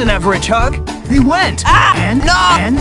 an average hug. He went. Ah! And, no! and,